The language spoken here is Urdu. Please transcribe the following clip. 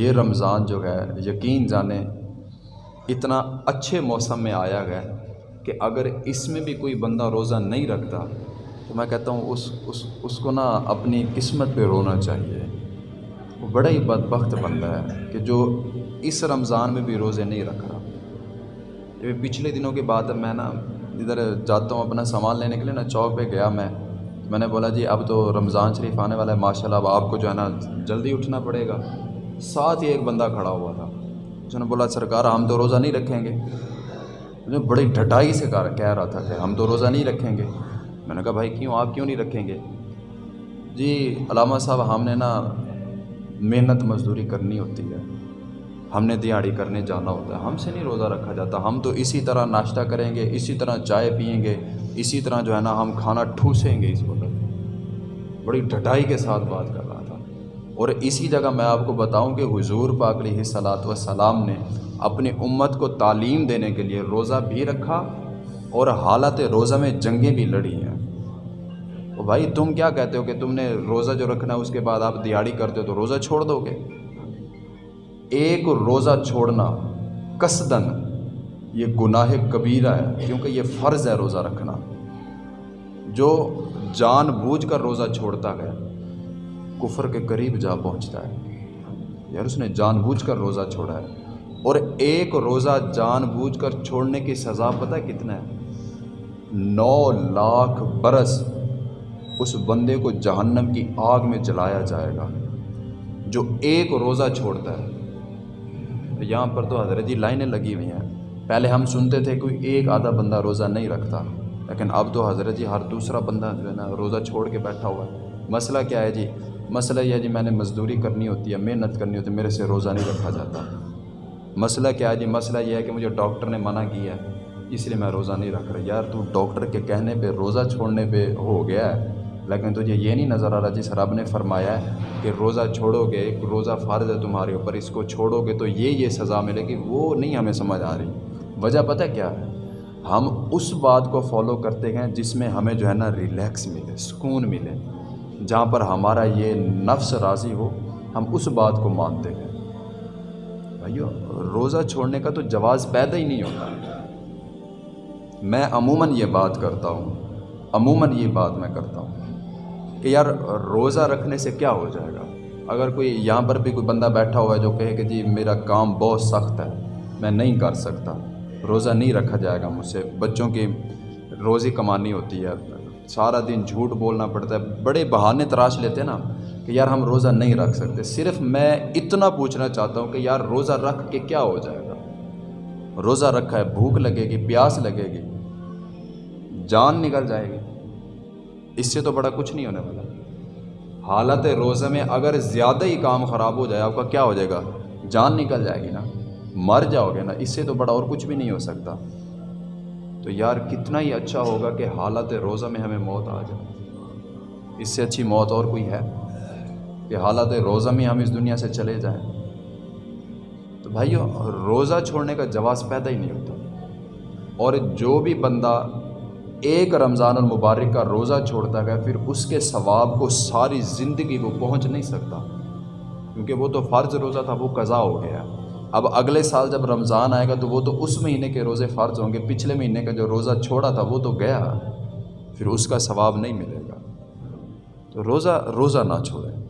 یہ رمضان جو ہے، یقین جانیں اتنا اچھے موسم میں آیا گیا کہ اگر اس میں بھی کوئی بندہ روزہ نہیں رکھتا، تو میں کہتا ہوں اس اس اس کو نا اپنی قسمت پہ رونا چاہیے۔ وہ بڑا ہی بدبخت بندہ ہے کہ جو اس رمضان میں بھی روزے نہیں رکھ رہا۔ یہ پچھلے دنوں کی بات ہے میں نا ادھر جاتا ہوں اپنا سامان لینے کے لیے، نا چوک پہ گیا میں۔ میں نے بولا جی اب تو رمضان شریف آنے والا ہے ماشاء اللہ اب آپ کو جو ہے نا جلدی اٹھنا پڑے گا۔ ساتھ ہی ایک بندہ کھڑا ہوا تھا۔ اس نے بولا، سرکار، ہم تو روزہ نہیں رکھیں گے۔ مجھے بڑی ڈھٹائی سے کہہ رہا تھا کہ ہم تو روزہ نہیں رکھیں گے۔ میں نے کہا، بھائی، کیوں؟ آپ کیوں نہیں رکھیں گے؟ جی علامہ صاحب، ہم نے نا محنت مزدوری کرنی ہوتی ہے۔ ہم نے دیہڑی کرنے جانا ہوتا ہے۔ ہم سے نہیں روزہ رکھا جاتا۔ ہم تو اسی طرح ناشتہ کریں گے، اسی طرح چائے پئیں گے، اسی طرح جو ہے نا ہم کھانا ٹھوسیں گے۔ اس وقت بڑی ڈھٹائی کے ساتھ بات کر رہا تھا۔ اور اسی جگہ میں آپ کو بتاؤں کہ حضور پاک علیہ صلاحت وسلام نے اپنی امت کو تعلیم دینے کے لیے روزہ بھی رکھا اور حالت روزہ میں جنگیں بھی لڑی ہیں۔ تو بھائی تم کیا کہتے ہو کہ تم نے روزہ جو رکھنا ہے اس کے بعد آپ دیہڑی کرتے ہو تو روزہ چھوڑ دو گے؟ ایک روزہ چھوڑنا کسدن یہ گناہ کبیرہ ہے، کیونکہ یہ فرض ہے روزہ رکھنا۔ جو جان بوجھ کر روزہ چھوڑتا ہے کفر کے قریب جا پہنچتا ہے۔ یار، اس نے جان بوجھ کر روزہ چھوڑا ہے۔ اور ایک روزہ جان بوجھ کر چھوڑنے کی سزا پتہ ہے کتنا ہے؟ نو لاکھ برس اس بندے کو جہنم کی آگ میں جلایا جائے گا، جو ایک روزہ چھوڑتا ہے۔ یہاں پر تو حضرت جی لائنیں لگی ہوئی ہیں۔ پہلے ہم سنتے تھے کوئی ایک آدھا بندہ روزہ نہیں رکھتا، لیکن اب تو حضرت جی ہر دوسرا بندہ جو ہے نا، روزہ چھوڑ کے بیٹھا ہوا ہے۔ مسئلہ کیا ہے جی؟ مسئلہ یہ ہے جی میں نے مزدوری کرنی ہوتی ہے، محنت کرنی ہوتی ہے، میرے سے روزہ نہیں رکھا جاتا۔ مسئلہ کیا ہے جی؟ مسئلہ یہ ہے کہ مجھے ڈاکٹر نے منع کیا ہے، اس لیے میں روزہ نہیں رکھ رہا۔ یار تو ڈاکٹر کے کہنے پہ، روزہ چھوڑنے پہ ہو گیا ہے، لیکن تجھے یہ نہیں نظر آ رہا جس رب نے فرمایا ہے کہ روزہ چھوڑو گے، ایک روزہ فرض ہے تمہارے اوپر، اس کو چھوڑو گے تو یہ یہ سزا ملے گی، وہ نہیں ہمیں سمجھ آ رہی۔ وجہ پتہ کیا ہے؟ ہم اس بات کو فالو کرتے ہیں جس میں ہمیں جو ہے نا ریلیکس ملے، سکون ملے۔ جہاں پر ہمارا یہ نفس راضی ہو، ہم اس بات کو مانتے ہیں۔ بھائیو، روزہ چھوڑنے کا تو جواز پیدا ہی نہیں ہوتا۔ میں عموماً یہ بات کرتا ہوں، عموماً یہ بات میں کرتا ہوں کہ یار، روزہ رکھنے سے کیا ہو جائے گا؟ اگر کوئی یہاں پر بھی کوئی بندہ بیٹھا ہوا ہے جو کہے کہ جی میرا کام بہت سخت ہے، میں نہیں کر سکتا۔ روزہ نہیں رکھا جائے گا مجھ سے۔ بچوں کی روزی کمانی ہوتی ہے سارا دن جھوٹ بولنا پڑتا ہے۔ بڑے بہانے تراش لیتے ہیں نا کہ یار ہم روزہ نہیں رکھ سکتے۔ صرف میں اتنا پوچھنا چاہتا ہوں کہ یار روزہ رکھ کے کیا ہو جائے گا؟ روزہ رکھا ہے، بھوک لگے گی، پیاس لگے گی، جان نکل جائے گی۔ اس سے تو بڑا کچھ نہیں ہونے والا۔ حالت روزہ میں اگر زیادہ ہی کام خراب ہو جائے، آپ کا کیا ہو جائے گا؟ جان نکل جائے گی نا۔ مر جاؤ گے نا۔ اس سے تو بڑا اور کچھ بھی نہیں ہو سکتا۔ تو یار کتنا ہی اچھا ہوگا کہ حالت روزہ میں ہمیں موت آ جائے۔ اس سے اچھی موت اور کوئی ہے کہ حالت روزہ میں ہم اس دنیا سے چلے جائیں۔ تو بھائیو، روزہ چھوڑنے کا جواز پیدا ہی نہیں ہوتا۔ اور جو بھی بندہ ایک رمضان المبارک کا روزہ چھوڑتا گیا پھر اس کے ثواب کو ساری زندگی کو پہنچ نہیں سکتا۔ کیونکہ وہ تو فرض روزہ تھا، وہ قضا ہو گیا۔ اب اگلے سال جب رمضان آئے گا تو وہ تو اس مہینے کے روزے فرض ہوں گے۔ پچھلے مہینے کا جو روزہ چھوڑا تھا وہ تو گیا۔ پھر اس کا ثواب نہیں ملے گا۔ تو روزہ روزہ نہ چھوڑیں۔